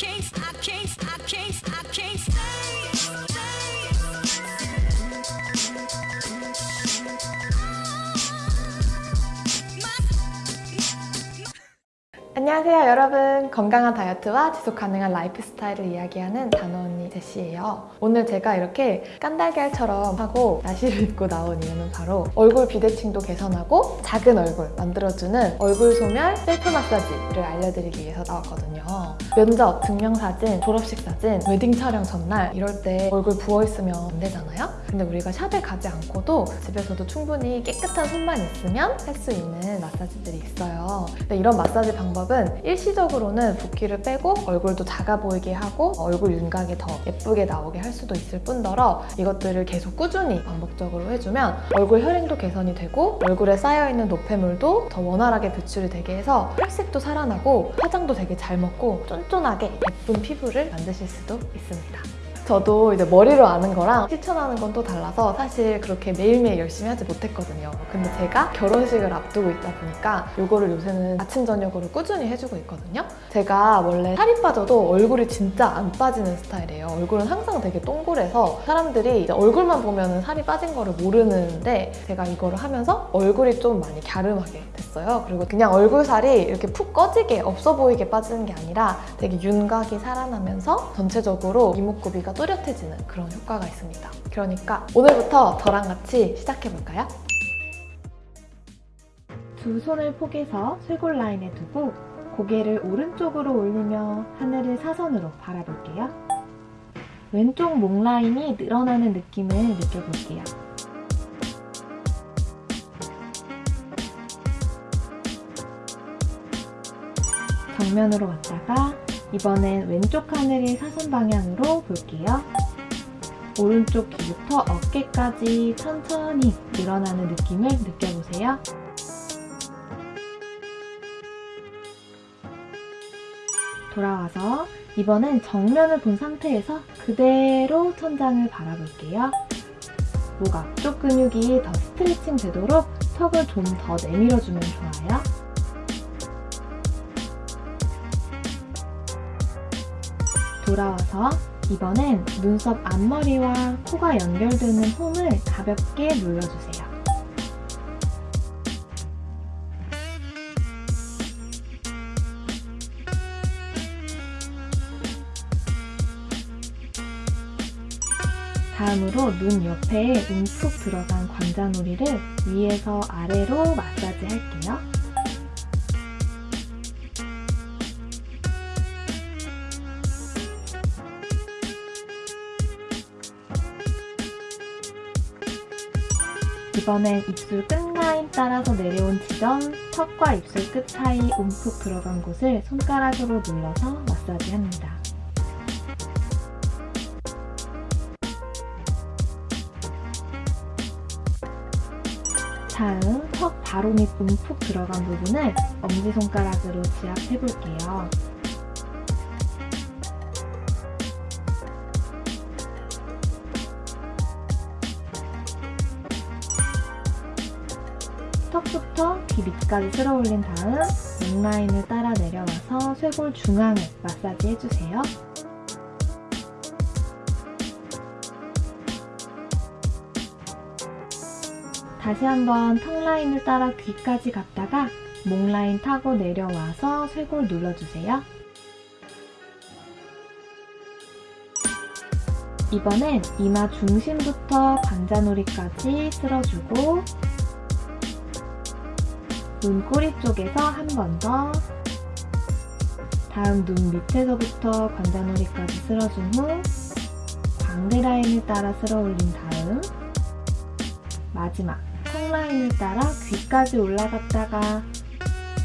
Chase. 안녕하세요 여러분. 건강한 다이어트와 지속 가능한 라이프 스타일을 이야기하는 언니 제시예요. 오늘 제가 이렇게 깐달걀처럼 하고 나시를 입고 나온 이유는 바로 얼굴 비대칭도 개선하고 작은 얼굴 만들어주는 얼굴 소멸 셀프 마사지를 알려드리기 위해서 나왔거든요. 면접, 증명사진, 졸업식 사진, 웨딩 촬영 전날 이럴 때 얼굴 부어있으면 안 되잖아요? 근데 우리가 샵에 가지 않고도 집에서도 충분히 깨끗한 손만 있으면 할 수 있는 마사지들이 있어요. 근데 이런 마사지 방법 은 일시적으로는 붓기를 빼고 얼굴도 작아 보이게 하고 얼굴 윤곽이 더 예쁘게 나오게 할 수도 있을 뿐더러 이것들을 계속 꾸준히 반복적으로 해주면 얼굴 혈행도 개선이 되고 얼굴에 쌓여있는 노폐물도 더 원활하게 배출이 되게 해서 혈색도 살아나고 화장도 되게 잘 먹고 쫀쫀하게 예쁜 피부를 만드실 수도 있습니다. 저도 이제 머리로 아는 거랑 실천하는 건 또 달라서 사실 그렇게 매일매일 열심히 하지 못했거든요. 근데 제가 결혼식을 앞두고 있다 보니까 이거를 요새는 아침, 저녁으로 꾸준히 해주고 있거든요. 제가 원래 살이 빠져도 얼굴이 진짜 안 빠지는 스타일이에요. 얼굴은 항상 되게 동그래서 사람들이 얼굴만 보면 살이 빠진 거를 모르는데 제가 이거를 하면서 얼굴이 좀 많이 갸름하게 됐어요. 그리고 그냥 얼굴 살이 이렇게 푹 꺼지게 없어 보이게 빠지는 게 아니라 되게 윤곽이 살아나면서 전체적으로 이목구비가 또렷해지는 그런 효과가 있습니다. 그러니까 오늘부터 저랑 같이 시작해볼까요? 두 손을 포개서 쇄골 라인에 두고 고개를 오른쪽으로 올리며 하늘을 사선으로 바라볼게요. 왼쪽 목 라인이 늘어나는 느낌을 느껴볼게요. 정면으로 왔다가 이번엔 왼쪽 하늘이 사선 방향으로 볼게요. 오른쪽 귀부터 어깨까지 천천히 늘어나는 느낌을 느껴보세요. 돌아와서 이번엔 정면을 본 상태에서 그대로 천장을 바라볼게요. 목 앞쪽 근육이 더 스트레칭 되도록 턱을 좀 더 내밀어주면 좋아요. 돌아와서 이번엔 눈썹 앞머리와 코가 연결되는 홈을 가볍게 눌러주세요. 다음으로 눈 옆에 움푹 들어간 관자놀이를 위에서 아래로 마사지 할게요. 이번엔 입술 끝라인 따라서 내려온 지점, 턱과 입술 끝 사이 움푹 들어간 곳을 손가락으로 눌러서 마사지합니다. 다음 턱 바로 밑 움푹 들어간 부분을 엄지손가락으로 지압해볼게요. 턱부터 귀 밑까지 쓸어 올린 다음 넥라인을 따라 내려와서 쇄골 중앙을 마사지 해주세요. 다시 한번 턱 라인을 따라 귀까지 갔다가 목 라인 타고 내려와서 쇄골 눌러주세요. 이번엔 이마 중심부터 관자놀이까지 쓸어주고 눈꼬리 쪽에서 한 번 더 다음 눈 밑에서부터 관자놀이까지 쓸어준 후 광대 라인을 따라 쓸어 올린 다음 마지막 턱 라인을 따라 귀까지 올라갔다가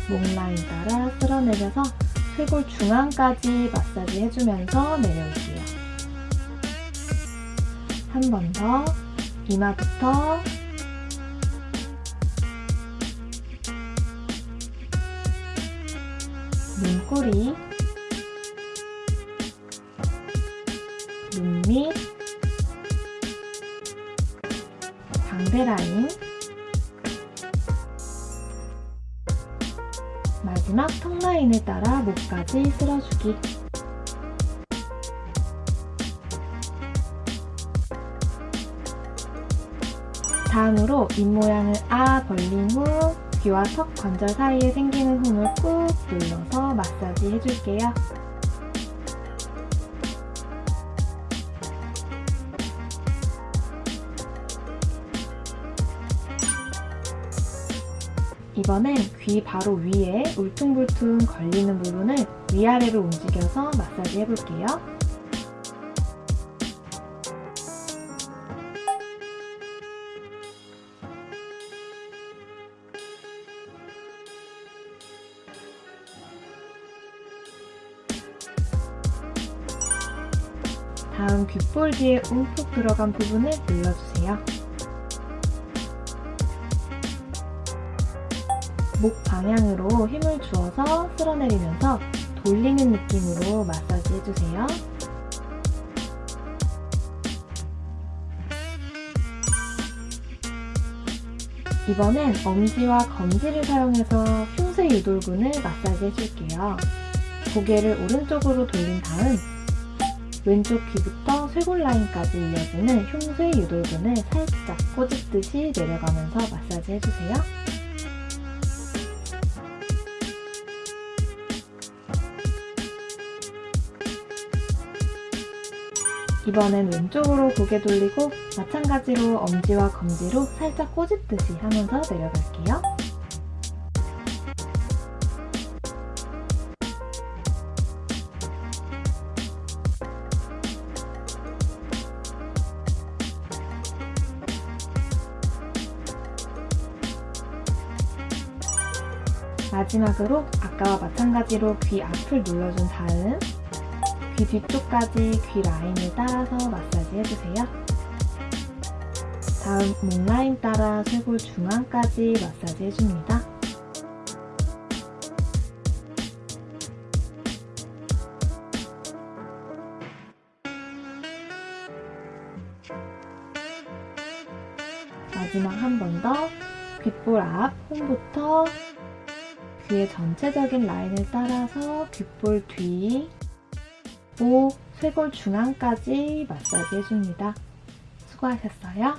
목 라인 따라 쓸어내려서 쇄골 중앙까지 마사지 해주면서 내려올게요. 한 번 더 이마부터 눈꼬리 눈밑 방대라인 마지막 턱라인에 따라 목까지 쓸어주기. 다음으로 입모양을 아 벌린 후 귀와 턱 관절 사이에 생기는 홈을 꾹 눌러서 마사지 해줄게요. 이번엔 귀 바로 위에 울퉁불퉁 걸리는 부분을 위아래로 움직여서 마사지 해볼게요. 다음 귓볼 뒤에 움푹 들어간 부분을 눌러주세요. 목 방향으로 힘을 주어서 쓸어내리면서 돌리는 느낌으로 마사지 해주세요. 이번엔 엄지와 검지를 사용해서 흉쇄 유돌근을 마사지 해줄게요. 고개를 오른쪽으로 돌린 다음 왼쪽 귀부터 쇄골 라인까지 이어지는 흉쇄 유돌근을 살짝 꼬집듯이 내려가면서 마사지 해주세요. 이번엔 왼쪽으로 고개 돌리고 마찬가지로 엄지와 검지로 살짝 꼬집듯이 하면서 내려갈게요. 마지막으로 아까와 마찬가지로 귀 앞을 눌러준 다음 귀 뒤쪽까지 귀 라인을 따라서 마사지 해주세요. 다음 목 라인 따라 쇄골 중앙까지 마사지 해줍니다. 마지막 한 번 더 귓볼 앞 홈부터 귀의 전체적인 라인을 따라서 귓볼 뒤, 목, 쇄골 중앙까지 마사지 해줍니다. 수고하셨어요.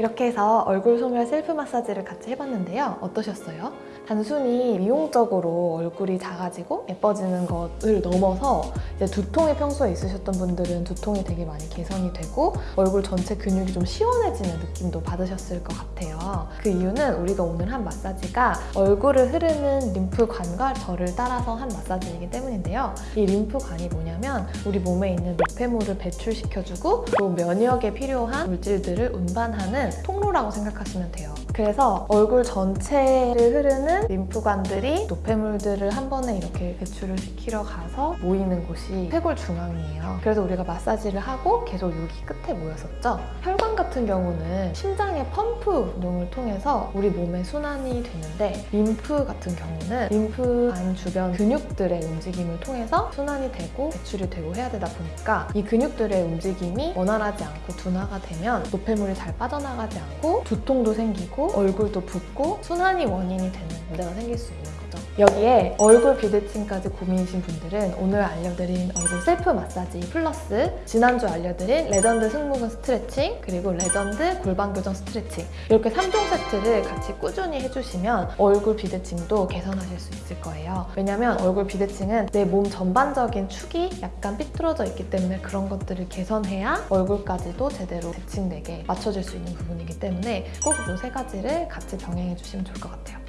이렇게 해서 얼굴 소멸 셀프 마사지를 같이 해봤는데요. 어떠셨어요? 단순히 미용적으로 얼굴이 작아지고 예뻐지는 것을 넘어서 이제 두통이 평소에 있으셨던 분들은 두통이 되게 많이 개선이 되고 얼굴 전체 근육이 좀 시원해지는 느낌도 받으셨을 것 같아요. 그 이유는 우리가 오늘 한 마사지가 얼굴을 흐르는 림프관과 저를 따라서 한 마사지이기 때문인데요. 이 림프관이 뭐냐면 우리 몸에 있는 노폐물을 배출시켜주고 또 면역에 필요한 물질들을 운반하는 통로라고 생각하시면 돼요. 그래서 얼굴 전체를 흐르는 림프관들이 노폐물들을 한 번에 이렇게 배출을 시키러 가서 모이는 곳이 쇄골 중앙이에요. 그래서 우리가 마사지를 하고 계속 여기 끝에 모였었죠. 혈관 같은 경우는 심장의 펌프 운동을 통해서 우리 몸에 순환이 되는데 림프 같은 경우는 림프관 주변 근육들의 움직임을 통해서 순환이 되고 배출이 되고 해야 되다 보니까 이 근육들의 움직임이 원활하지 않고 둔화가 되면 노폐물이 잘 빠져나가지 않고 두통도 생기고 얼굴도 붓고 순환이 원인이 되는 문제가 생길 수 있는 거죠. 여기에 얼굴 비대칭까지 고민이신 분들은 오늘 알려드린 얼굴 셀프 마사지 플러스 지난주 알려드린 레전드 승모근 스트레칭 그리고 레전드 골반 교정 스트레칭 이렇게 3종 세트를 같이 꾸준히 해주시면 얼굴 비대칭도 개선하실 수 있을 거예요. 왜냐면 얼굴 비대칭은 내 몸 전반적인 축이 약간 삐뚤어져 있기 때문에 그런 것들을 개선해야 얼굴까지도 제대로 대칭되게 맞춰질 수 있는 부분이기 때문에 꼭 이 세 가지를 같이 병행해 주시면 좋을 것 같아요.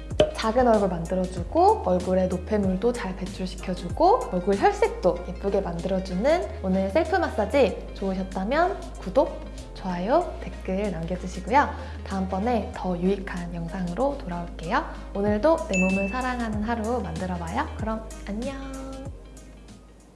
작은 얼굴 만들어주고 얼굴에 노폐물도 잘 배출시켜주고 얼굴 혈색도 예쁘게 만들어주는 오늘 셀프 마사지 좋으셨다면 구독, 좋아요, 댓글 남겨주시고요. 다음번에 더 유익한 영상으로 돌아올게요. 오늘도 내 몸을 사랑하는 하루 만들어봐요. 그럼 안녕!